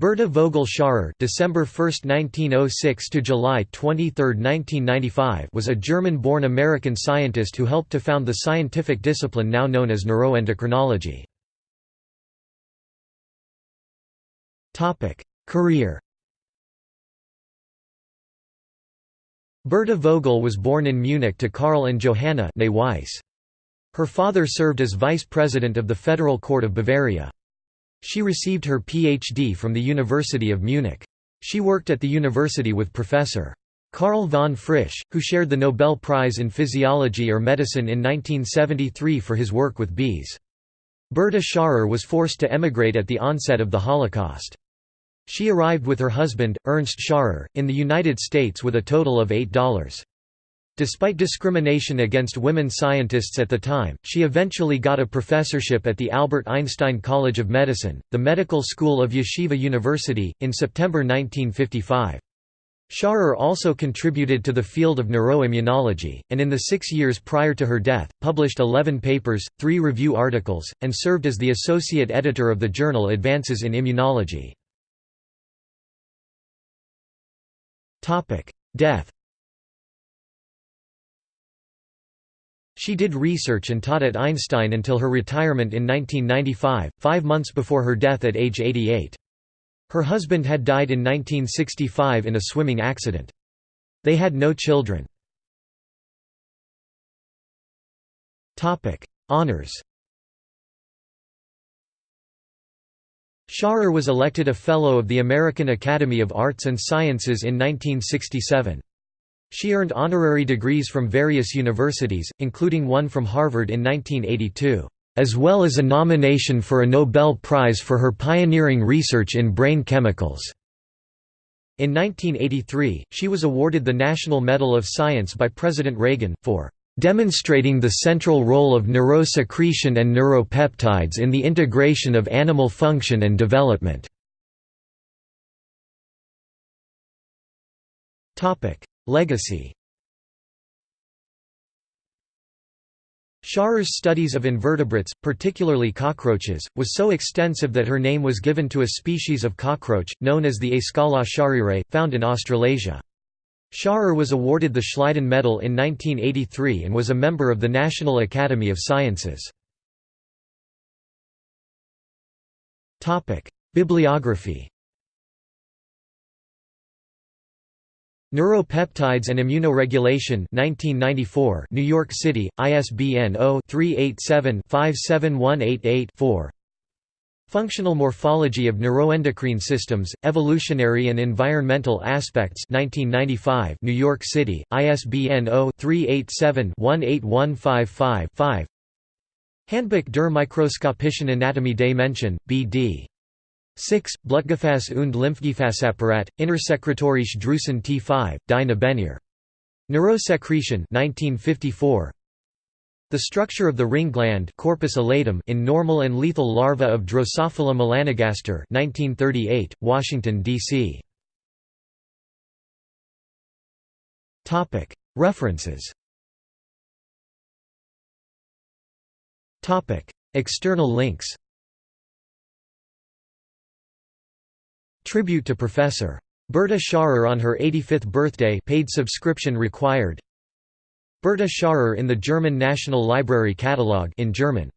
Berta Vogel Scharrer December 1, 1906 to July 23, 1995 was a German-born American scientist who helped to found the scientific discipline now known as neuroendocrinology. Topic: Career Berta Vogel was born in Munich to Karl and Johanna. Her father served as vice president of the Federal Court of Bavaria. She received her Ph.D. from the University of Munich. She worked at the university with Professor. Karl von Frisch, who shared the Nobel Prize in Physiology or Medicine in 1973 for his work with bees. Berta Scharrer was forced to emigrate at the onset of the Holocaust. She arrived with her husband, Ernst Scharrer, in the United States with a total of $8. Despite discrimination against women scientists at the time, she eventually got a professorship at the Albert Einstein College of Medicine, the medical school of Yeshiva University, in September 1955. Scharrer also contributed to the field of neuroimmunology, and in the six years prior to her death, published 11 papers, three review articles, and served as the associate editor of the journal Advances in Immunology. Death She did research and taught at Einstein until her retirement in 1995, five months before her death at age 88. Her husband had died in 1965 in a swimming accident. They had no children. Honours Scharrer was elected a Fellow of the American Academy of Arts and Sciences in 1967. She earned honorary degrees from various universities, including one from Harvard in 1982, as well as a nomination for a Nobel Prize for her pioneering research in brain chemicals. In 1983, she was awarded the National Medal of Science by President Reagan, for demonstrating the central role of neurosecretion and neuropeptides in the integration of animal function and development. Legacy Scharrer's studies of invertebrates, particularly cockroaches, was so extensive that her name was given to a species of cockroach, known as the Escala scharrerae, found in Australasia. Scharrer was awarded the Schleiden Medal in 1983 and was a member of the National Academy of Sciences. Bibliography Neuropeptides and Immunoregulation 1994 New York City, ISBN 0-387-57188-4 Functional Morphology of Neuroendocrine Systems, Evolutionary and Environmental Aspects 1995 New York City, ISBN 0-387-18155-5 Handbuch der Mikroskopischen Anatomie des Menschen, B.D. 6. Blutgefäß und Lymphgefäßapparat, Innersekretorisch Drüsen T5, Die Nebenniere. Neurosecretion 1954. The structure of the ring gland corpus allatum in normal and lethal larva of Drosophila melanogaster 1938, Washington, D.C. References External links Tribute to Professor. Berta Scharrer on her 85th birthday paid subscription required Berta Scharrer in the German National Library Catalogue in German